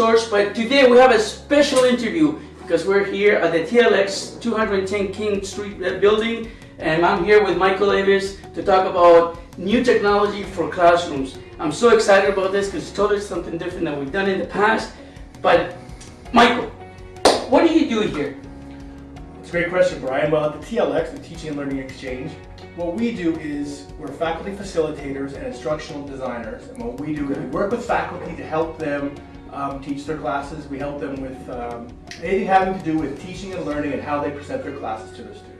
Source, but today we have a special interview because we're here at the TLX 210 King Street uh, building, and I'm here with Michael Davis to talk about new technology for classrooms. I'm so excited about this because it's totally something different than we've done in the past. But Michael, what do you do here? It's a great question, Brian. Well, at the TLX, the Teaching and Learning Exchange, what we do is we're faculty facilitators and instructional designers. And what we do is we work with faculty to help them um, teach their classes. We help them with um, anything having to do with teaching and learning and how they present their classes to their students.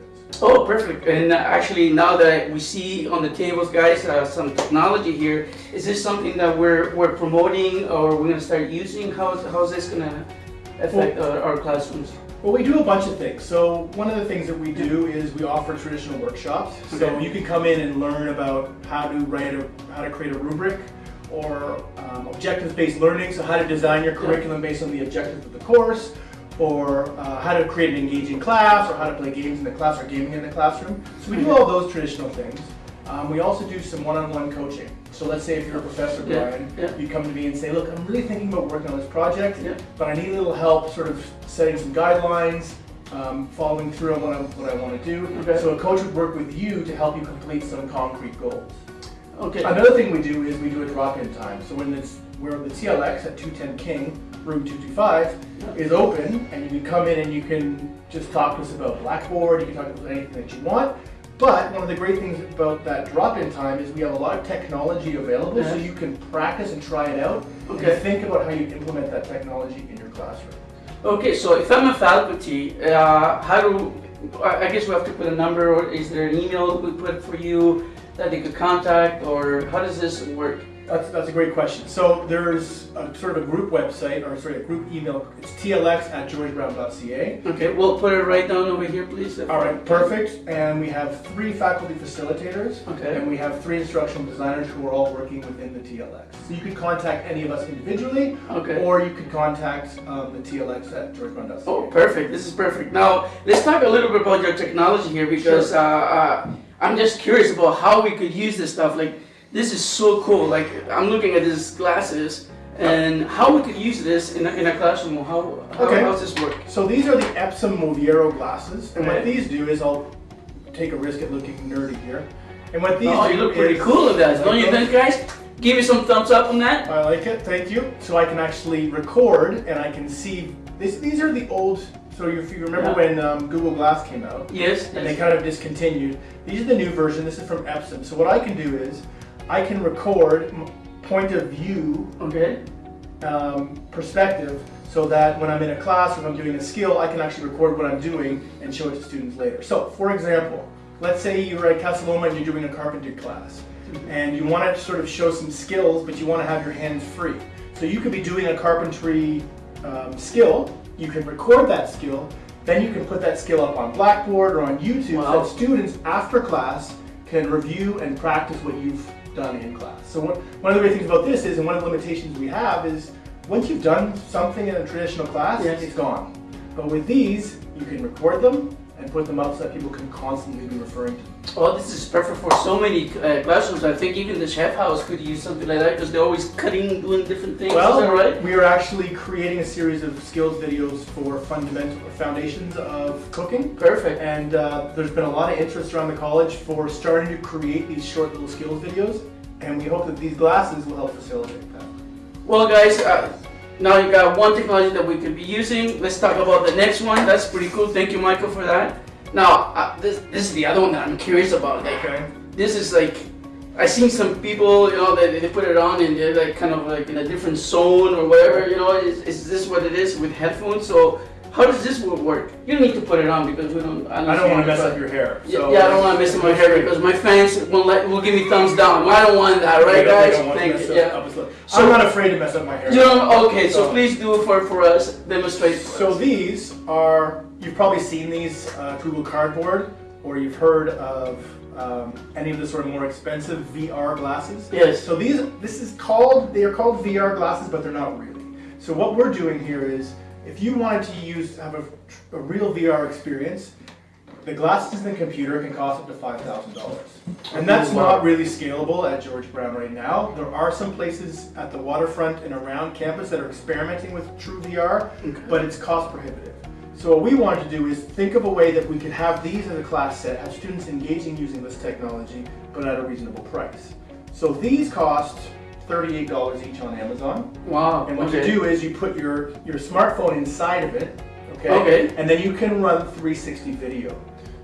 Oh, perfect. And uh, actually, now that we see on the tables, guys, uh, some technology here, is this something that we're, we're promoting or we're going to start using? How is, how is this going to affect our, our classrooms? Well, we do a bunch of things. So one of the things that we do is we offer traditional workshops. So you can come in and learn about how to write a, how to create a rubric or um, objectives-based learning, so how to design your curriculum based on the objectives of the course, or uh, how to create an engaging class, or how to play games in the class or gaming in the classroom. So we do all those traditional things. Um, we also do some one-on-one coaching. So let's say if you're a professor, Yeah, Brian, yeah. you come to me and say, look, I'm really thinking about working on this project, Yeah. but I need a little help sort of setting some guidelines, um, following through on what I, what I want to do. Okay. So a coach would work with you to help you complete some concrete goals. Okay. Another thing we do is we do a drop-in time. So when it's where the TLX at 210 King, room 225, is open, and you can come in and you can just talk to us about Blackboard, you can talk about anything that you want. But one of the great things about that drop-in time is we have a lot of technology available, so you can practice and try it out, Okay. and think about how you implement that technology in your classroom. Okay, so if I'm a faculty, uh, how do, I I guess we have to put a number, or is there an email we put for you that they could contact, or how does this work? That's, that's a great question. So there's a sort of a group website, or sorry, a group email. It's tlx at georgebrown.ca. Okay, we'll put it right down over here, please. All right, perfect. And we have three faculty facilitators, Okay. and we have three instructional designers who are all working within the TLX. So you can contact any of us individually, Okay. or you could contact um, the TLX at georgebrown.ca. Oh, perfect. This is perfect. Now, let's talk a little bit about your technology here because Sure. uh, uh, I'm just curious about how we could use this stuff. Like, this is so cool. Like, I'm looking at these glasses and how we could use this in a, in a classroom. How, how Okay. how does this work? So these are the Epson Moverio glasses, and Right. what these do is I'll take a risk at looking nerdy here. And what these oh, do you look pretty cool with that. Don't you think, guys? Give me some thumbs up on that. I like it, thank you. So I can actually record and I can see, this, these are the old, so if you remember Yeah. when um, Google Glass came out Yes. and they kind of discontinued, these are the new version, this is from Epson. So what I can do is, I can record point of view Okay. um, perspective so that when I'm in a class or if I'm doing a skill, I can actually record what I'm doing and show it to students later. So, for example, let's say you're at Casa Loma and you're doing a carpentry class and you want to sort of show some skills, but you want to have your hands free. So you could be doing a carpentry um, skill, you can record that skill, then you can put that skill up on Blackboard or on YouTube Wow. so that students after class can review and practice what you've done in class. So one, one of the great things about this is, and one of the limitations we have is, once you've done something in a traditional class, Yes. it's gone. But with these, you can record them and put them up so that people can constantly be referring to them. Well, this is perfect for so many uh, classrooms. I think even the chef house could use something like that because they're always cutting, doing different things. is that right? we are actually creating a series of skills videos for fundamental foundations of cooking. Perfect. And uh, there's been a lot of interest around the college for starting to create these short little skills videos. And we hope that these glasses will help facilitate that. Well, guys, uh, now you got one technology that we could be using. Let's talk about the next one. That's pretty cool. Thank you, Michael, for that. Now, uh, this, this is the other one that I'm curious about. Like, Okay. this is like, I seen some people, you know, they, they put it on and they're like kind of like in a different zone or whatever. You know, is, is this what it is with headphones? So, how does this wo- work? You need to put it on because we don't. I don't want to mess up your hair. Yeah, so- yeah, I don't want to mess up my hair because my fans won't let will give me thumbs down. I don't want that, right, guys? Thank you. Yeah. So- I'm not afraid to mess up my hair. You know, okay, so So- please do it for, for us, demonstrate for So us. these are, you've probably seen these uh, Google Cardboard, or you've heard of um, any of the sort of more expensive VR glasses. Yes. So these, this is called, they are called VR glasses, but they're not really. So what we're doing here is, if you wanted to use, have a, a real VR experience, the glasses and the computer can cost up to five thousand dollars. And that's not really scalable at George Brown right now. There are some places at the waterfront and around campus that are experimenting with true VR, but it's cost prohibitive. So what we wanted to do is think of a way that we could have these as a class set, have students engaging using this technology, but at a reasonable price. So these cost thirty-eight dollars each on Amazon. Wow. And what okay. you do is you put your, your smartphone inside of it, okay? Okay. And then you can run 360 video.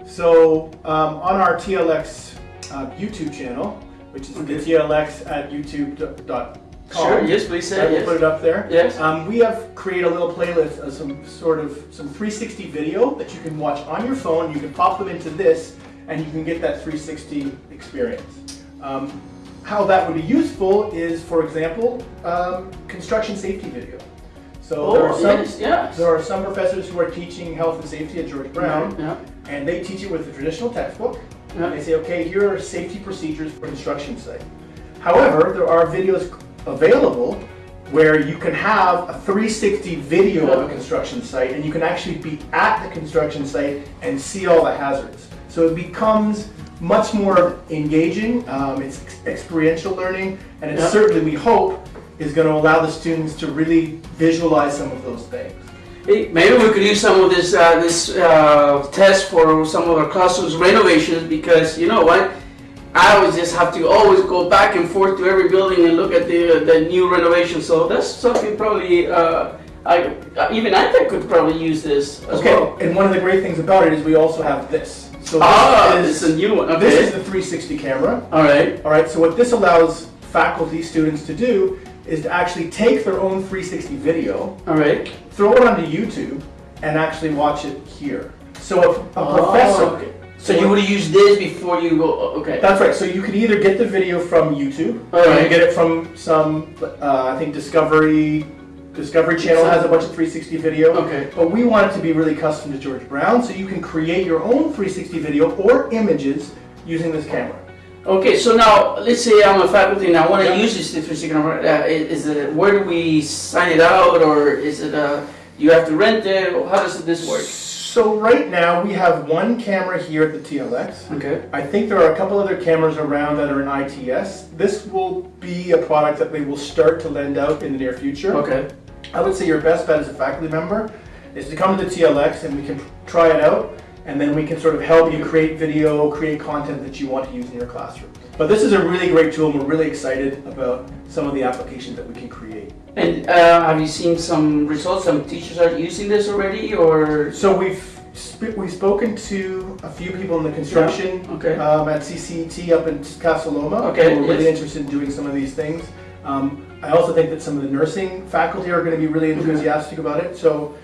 So um, on our TLX uh, YouTube channel, which is Okay. the TLX at youtube.com. Sure. Yes, please I say will yes. put it up there. Yes. Um, we have created a little playlist of some sort of some 360 video that you can watch on your phone. You can pop them into this, and you can get that 360 experience. Um, how that would be useful is, for example, um, construction safety video. So there Oh, are some yes, yes. there are some professors who are teaching health and safety at George Brown, Yeah. and they teach it with a traditional textbook. Yeah. They say, okay, here are safety procedures for construction site. However, there are videos available where you can have a 360 video of a construction site and you can actually be at the construction site and see all the hazards. So it becomes much more engaging, um, it's experiential learning, and it Yeah. certainly, we hope, is going to allow the students to really visualize some of those things. Hey, maybe we could use some of this uh, this uh, test for some of our classrooms renovations because you know what, I always just have to always go back and forth to every building and look at the the new renovation. So that's something probably uh, I even I think could probably use this as Okay, well. and one of the great things about it is we also have this. So this Ah, is, it's a new one. this is the 360 camera. All right. All right, so what this allows faculty, students to do is to actually take their own 360 video, All right. throw it onto YouTube, and actually watch it here. So if a Oh, professor, okay. So you would use this before you go. Okay. that's right. So you could either get the video from YouTube, All or you right. get it from some, uh, I think Discovery, Discovery Channel has a bunch of 360 video. Okay. But we want it to be really custom to George Brown, so you can create your own 360 video or images using this camera. Okay, so now let's say I'm a faculty and I want to Yeah. use this different camera. Uh, is it where do we sign it out, or is it uh, you have to rent it? How does this work? So right now we have one camera here at the TLX. Okay. I think there are a couple other cameras around that are in ITS. This will be a product that they will start to lend out in the near future. Okay. I would say your best bet as a faculty member is to come to the TLX and we can try it out and then we can sort of help you create video, create content that you want to use in your classroom. But this is a really great tool and we're really excited about some of the applications that we can create. And uh, have you seen some results? Some teachers are using this already, or So we've sp- we've spoken to a few people in the construction okay? um, at CCT up in Casa Loma. Okay, who are really yes. interested in doing some of these things. Um, I also think that some of the nursing faculty are going to be really enthusiastic about it. So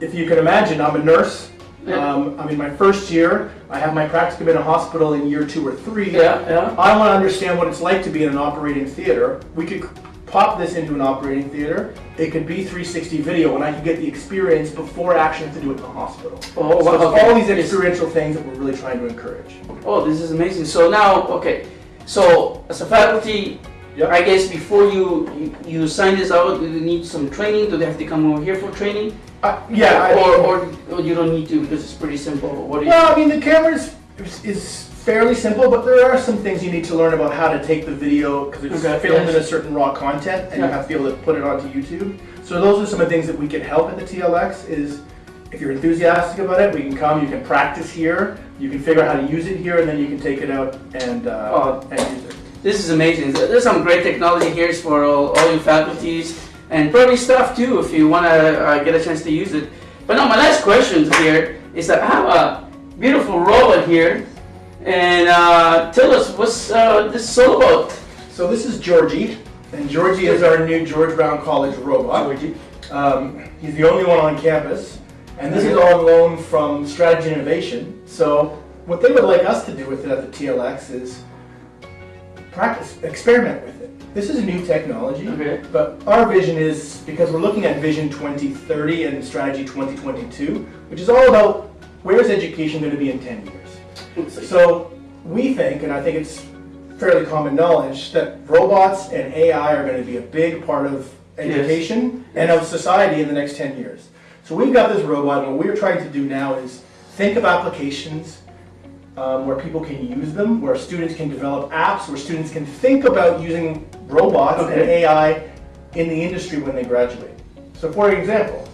if you can imagine, I'm a nurse. Yeah. Um, I'm in my first year. I have my practicum in a hospital in year two or three. yeah, yeah. I want to understand what it's like to be in an operating theater. We could pop this into an operating theater. It could be 360 video, and I could get the experience before I actually have to do it in the hospital. Oh, So okay. all these experiential things that we're really trying to encourage. Oh, this is amazing. So now, okay. So as a faculty, Yep. I guess before you, you you sign this out, do they need some training? Do they have to come over here for training? Uh, yeah, I or, or, or you don't need to because it's pretty simple. What do you? Well, I mean, the camera is, is, fairly simple, but there are some things you need to learn about how to take the video because it's Okay, filmed yes. in a certain raw content, and you have to be able to put it onto YouTube. So those are some of the things that we can help at the TLX. Is if you're enthusiastic about it, we can come. You can practice here. You can figure out how to use it here, and then you can take it out and uh, Oh. and use it. This is amazing. There's some great technology here for all, all you faculties and probably staff too if you want to uh, get a chance to use it. But now my last question here is that I have a beautiful robot here and uh, tell us what's uh, this all about. So this is Georgie, and Georgie is our new George Brown College robot. Um, he's the only one on campus, and this is all on loan from Strategy Innovation. So what they would like us to do with it at the TLX is practice, experiment with it. This is a new technology, Okay. but our vision is because we're looking at Vision 2030 and Strategy 2022, which is all about where's education going to be in 10 years. So we think, and I think it's fairly common knowledge, that robots and AI are going to be a big part of education and of society in the next 10 years. So we've got this robot, and what we're trying to do now is think of applications um, where people can use them, where students can develop apps, where students can think about using robots and AI in the industry when they graduate. So for example,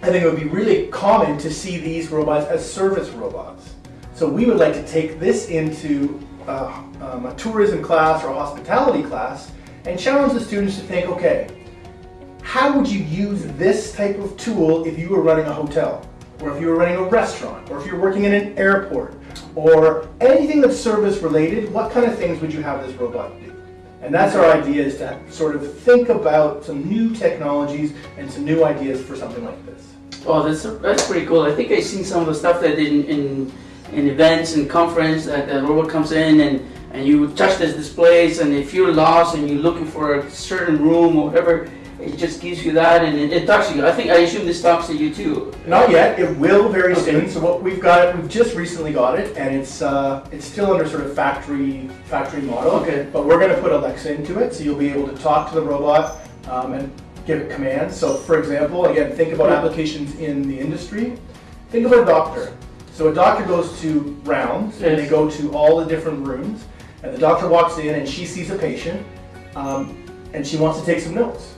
I think it would be really common to see these robots as service robots. So we would like to take this into uh, um, a tourism class or a hospitality class and challenge the students to think, okay, how would you use this type of tool if you were running a hotel, or if you were running a restaurant, or if you're working in an airport, or anything that's service related, what kind of things would you have this robot do? And that's our idea is to sort of think about some new technologies and some new ideas for something like this. Oh, that's that's pretty cool. I think I've seen some of the stuff that in in, in events and conference that the robot comes in and and you touch this displays and if you're lost and you're looking for a certain room or whatever, it just gives you that and it, it talks to you. I think I assume this talks to you too. Not yet. It will very Okay. soon. So what we've got, we've just recently got it, and it's uh, it's still under sort of factory factory model. Okay. But we're going to put Alexa into it, so you'll be able to talk to the robot um, and give it commands. So for example, again, think about applications in the industry. Think about a doctor. So a doctor goes to rounds, and they go to all the different rooms, and the doctor walks in and she sees a patient, um, and she wants to take some notes.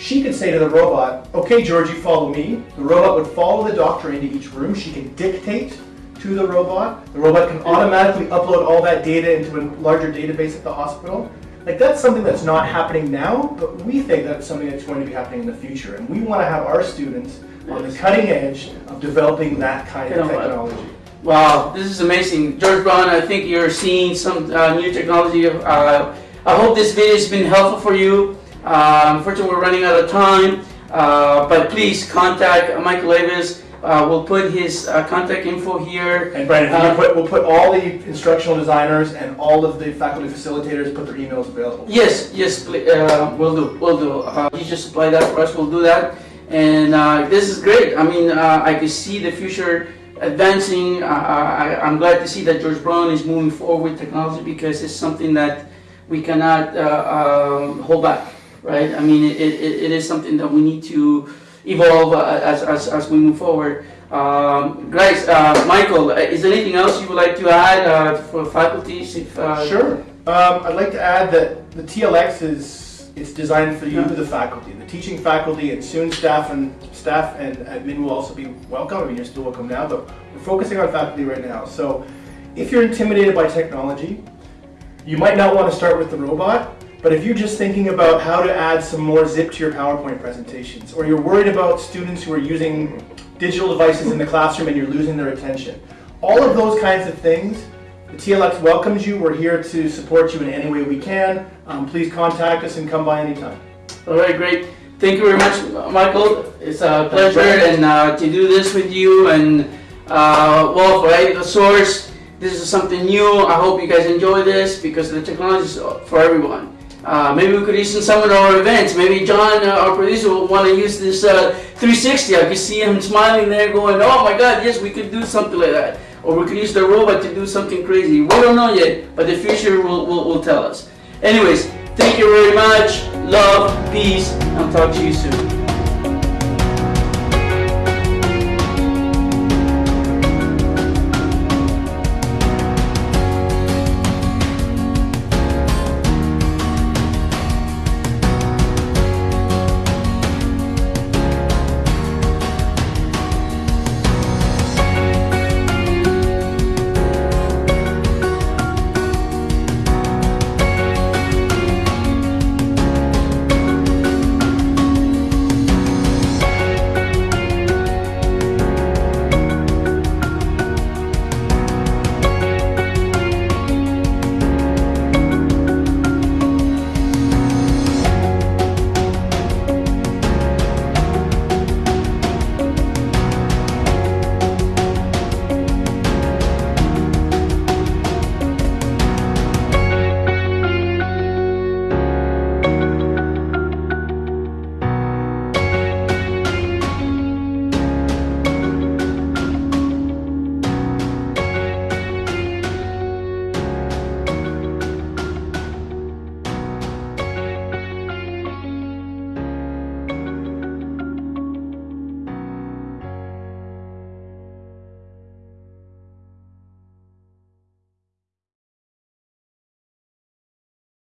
She could say to the robot, okay, Georgie, follow me. The robot would follow the doctor into each room. She can dictate to the robot. The robot can automatically upload all that data into a larger database at the hospital. Like that's something that's not happening now, but we think that's something that's going to be happening in the future. And we want to have our students on the cutting edge of developing that kind of You know what? technology. Wow, this is amazing. George Brown, I think you're seeing some uh, new technology. Uh, I hope this video has been helpful for you. Uh, unfortunately, we're running out of time, uh, but please contact Michael Davis. Uh, we'll put his uh, contact info here. And Brandon, Uh, put, we'll put all the instructional designers and all of the faculty facilitators, put their emails available. Yes, yes, uh, we'll do, we'll do. Uh, you just supply that for us, we'll do that. And uh, this is great. I mean, uh, I can see the future advancing. Uh, I, I'm glad to see that George Brown is moving forward with technology because it's something that we cannot uh, um, hold back, right? I mean, it, it, it is something that we need to evolve uh, as, as, as we move forward. Um, guys, uh, Michael, uh, is there anything else you would like to add uh, for faculties? If, uh, Sure. Um, I'd like to add that the TLX is it's designed for you, the faculty, the teaching faculty, and soon staff and staff and admin will also be welcome. I mean, you're still welcome now, but we're focusing on faculty right now. So, if you're intimidated by technology, you might not want to start with the robot. But if you're just thinking about how to add some more zip to your PowerPoint presentations, or you're worried about students who are using digital devices in the classroom and you're losing their attention, all of those kinds of things, the TLX welcomes you. We're here to support you in any way we can. Um, please contact us and come by anytime. All right, great. Thank you very much, Michael. It's a pleasure and uh, to do this with you. And uh, well, right, the source. This is something new. I hope you guys enjoy this because the technology is for everyone. Uh, maybe we could use in some of our events. Maybe John, uh, our producer, will want to use this uh, 360. I could see him smiling there, going, "Oh my God, yes, we could do something like that." Or we could use the robot to do something crazy. We don't know yet, but the future will, will, will tell us. Anyways, thank you very much. Love, peace, and talk to you soon.